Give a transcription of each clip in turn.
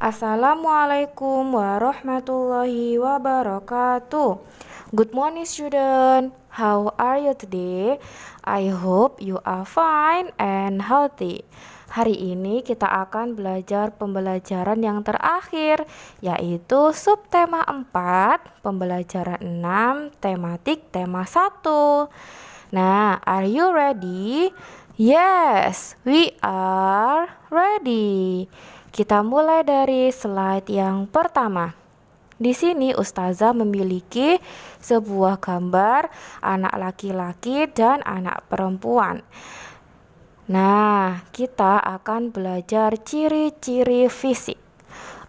Assalamualaikum warahmatullahi wabarakatuh. Good morning student. How are you today? I hope you are fine and healthy. Hari ini kita akan belajar pembelajaran yang terakhir yaitu subtema 4, pembelajaran 6, tematik tema 1. Nah, are you ready? Yes, we are ready. Kita mulai dari slide yang pertama. Di sini ustazah memiliki sebuah gambar anak laki-laki dan anak perempuan. Nah, kita akan belajar ciri-ciri fisik.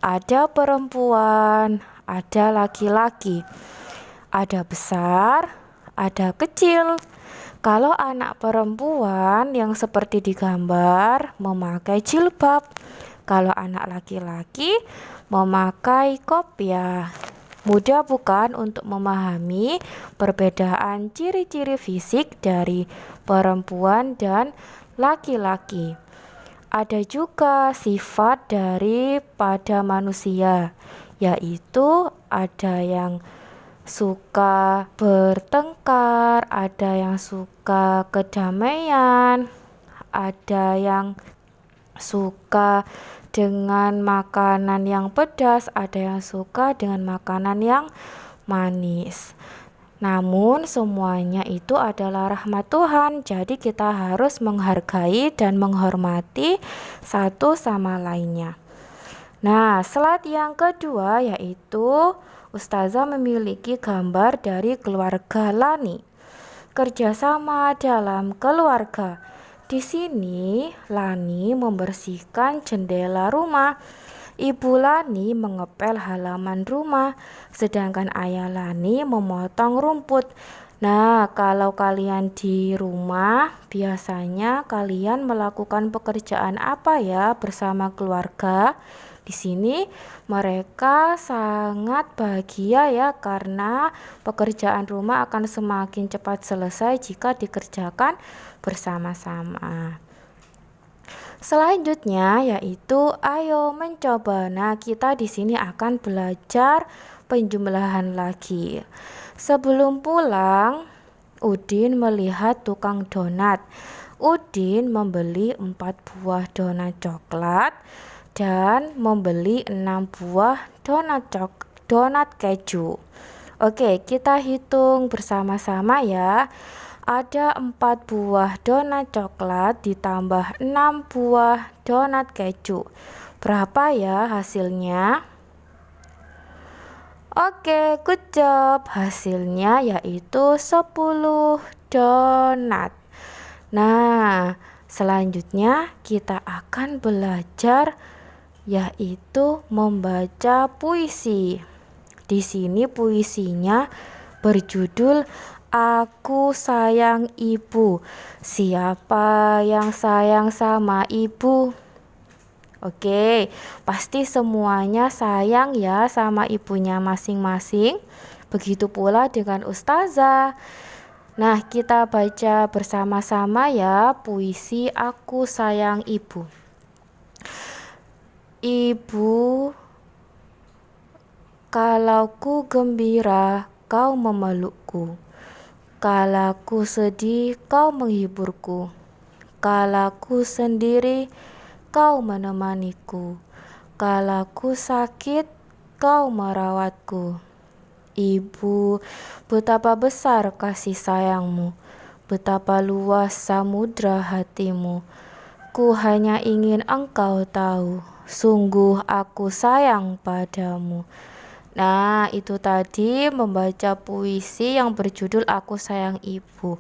Ada perempuan, ada laki-laki. Ada besar, ada kecil. Kalau anak perempuan yang seperti di gambar memakai jilbab, kalau anak laki-laki memakai kopiah. Mudah bukan untuk memahami perbedaan ciri-ciri fisik dari perempuan dan laki-laki. Ada juga sifat dari pada manusia, yaitu ada yang suka bertengkar, ada yang suka kedamaian, ada yang suka dengan makanan yang pedas, ada yang suka dengan makanan yang manis. Namun semuanya itu adalah rahmat Tuhan, jadi kita harus menghargai dan menghormati satu sama lainnya. Nah, slide yang kedua yaitu Ustazah memiliki gambar dari keluarga Lani. Kerjasama dalam keluarga. Di sini, Lani membersihkan jendela rumah. Ibu Lani mengepel halaman rumah, sedangkan ayah Lani memotong rumput. Nah, kalau kalian di rumah, biasanya kalian melakukan pekerjaan apa ya bersama keluarga? Di sini mereka sangat bahagia ya karena pekerjaan rumah akan semakin cepat selesai jika dikerjakan bersama-sama. Selanjutnya yaitu ayo mencoba. Nah, kita di sini akan belajar penjumlahan lagi. Sebelum pulang, Udin melihat tukang donat. Udin membeli empat buah donat coklat dan membeli enam buah donat cok donat keju. Oke, kita hitung bersama-sama ya ada 4 buah donat coklat ditambah 6 buah donat keju. Berapa ya hasilnya? Oke, good job. Hasilnya yaitu 10 donat. Nah, selanjutnya kita akan belajar yaitu membaca puisi. Di sini puisinya berjudul Aku sayang ibu. Siapa yang sayang sama ibu? Oke, pasti semuanya sayang ya sama ibunya masing-masing. Begitu pula dengan ustazah. Nah, kita baca bersama-sama ya puisi Aku Sayang Ibu. Ibu, kalau ku gembira, kau memelukku. Kalaku sedih, kau menghiburku. Kalaku sendiri, kau menemaniku. Kalaku sakit, kau merawatku. Ibu, betapa besar kasih sayangmu, betapa luas samudra hatimu. Ku hanya ingin engkau tahu, sungguh aku sayang padamu. Nah, itu tadi membaca puisi yang berjudul Aku Sayang Ibu.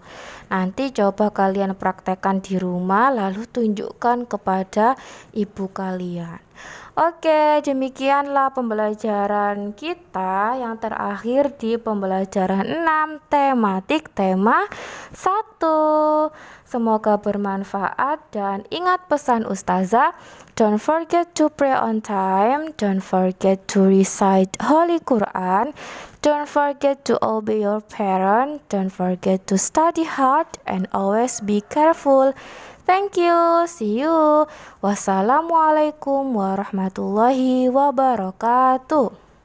Nanti coba kalian praktekkan di rumah lalu tunjukkan kepada ibu kalian. Oke, demikianlah pembelajaran kita yang terakhir di pembelajaran 6 tematik tema 1. Semoga bermanfaat dan ingat pesan ustazah Don't forget to pray on time. Don't forget to recite Holy Quran. Don't forget to obey your parent. Don't forget to study hard and always be careful. Thank you, see you. Wassalamualaikum warahmatullahi wabarakatuh.